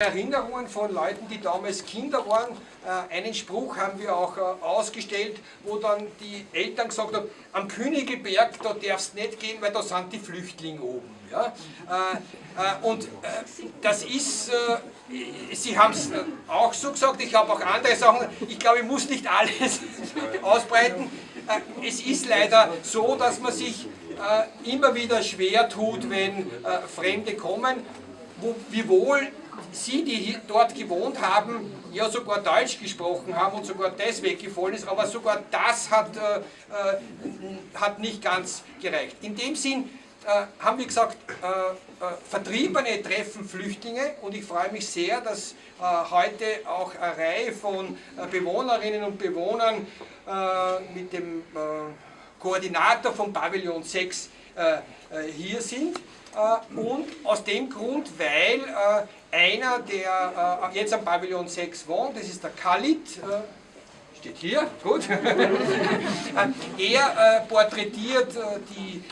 Erinnerungen von Leuten, die damals Kinder waren. Äh, einen Spruch haben wir auch äh, ausgestellt, wo dann die Eltern gesagt haben, am Königelberg, da darfst du nicht gehen, weil da sind die Flüchtlinge oben. Ja? Äh, und das ist, Sie haben es auch so gesagt, ich habe auch andere Sachen, ich glaube, ich muss nicht alles ausbreiten. Es ist leider so, dass man sich immer wieder schwer tut, wenn Fremde kommen, wo, wiewohl Sie, die dort gewohnt haben, ja sogar Deutsch gesprochen haben und sogar das weggefallen ist, aber sogar das hat, äh, äh, hat nicht ganz gereicht. In dem Sinn äh, haben wir gesagt, äh, äh, Vertriebene treffen Flüchtlinge und ich freue mich sehr, dass äh, heute auch eine Reihe von Bewohnerinnen und Bewohnern mit dem Koordinator von Pavillon 6 hier sind. und aus dem Grund, weil einer, der äh, jetzt am Pavillon 6 wohnt, das ist der Khalid, äh, steht hier, gut. er äh, porträtiert äh, die